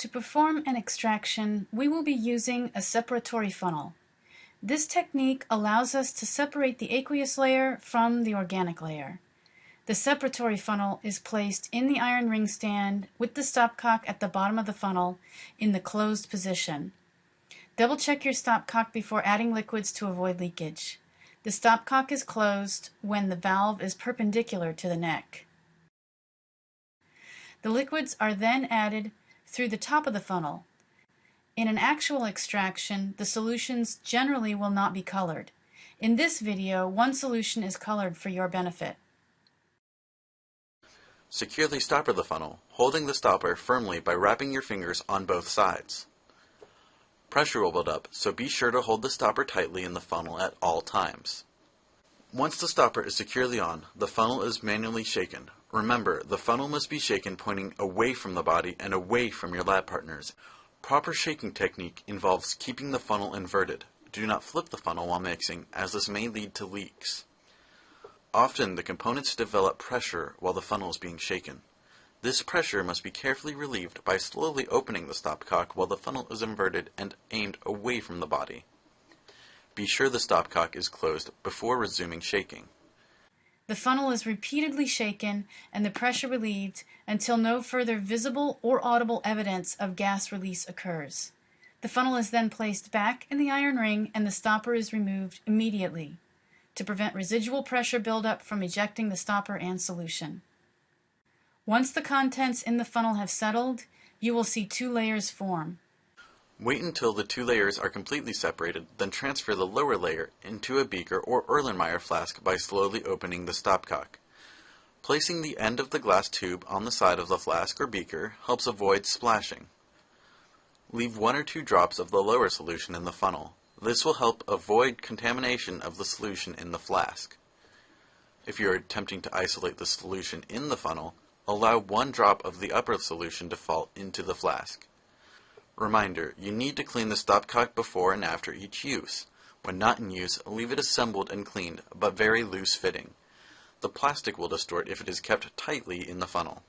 To perform an extraction, we will be using a separatory funnel. This technique allows us to separate the aqueous layer from the organic layer. The separatory funnel is placed in the iron ring stand with the stopcock at the bottom of the funnel in the closed position. Double check your stopcock before adding liquids to avoid leakage. The stopcock is closed when the valve is perpendicular to the neck. The liquids are then added through the top of the funnel. In an actual extraction, the solutions generally will not be colored. In this video, one solution is colored for your benefit. Secure the stopper the funnel, holding the stopper firmly by wrapping your fingers on both sides. Pressure will build up, so be sure to hold the stopper tightly in the funnel at all times. Once the stopper is securely on, the funnel is manually shaken, Remember, the funnel must be shaken pointing away from the body and away from your lab partners. Proper shaking technique involves keeping the funnel inverted. Do not flip the funnel while mixing, as this may lead to leaks. Often, the components develop pressure while the funnel is being shaken. This pressure must be carefully relieved by slowly opening the stopcock while the funnel is inverted and aimed away from the body. Be sure the stopcock is closed before resuming shaking. The funnel is repeatedly shaken and the pressure relieved until no further visible or audible evidence of gas release occurs. The funnel is then placed back in the iron ring and the stopper is removed immediately to prevent residual pressure buildup from ejecting the stopper and solution. Once the contents in the funnel have settled, you will see two layers form. Wait until the two layers are completely separated, then transfer the lower layer into a beaker or Erlenmeyer flask by slowly opening the stopcock. Placing the end of the glass tube on the side of the flask or beaker helps avoid splashing. Leave one or two drops of the lower solution in the funnel. This will help avoid contamination of the solution in the flask. If you are attempting to isolate the solution in the funnel, allow one drop of the upper solution to fall into the flask. Reminder, you need to clean the stopcock before and after each use. When not in use, leave it assembled and cleaned, but very loose fitting. The plastic will distort if it is kept tightly in the funnel.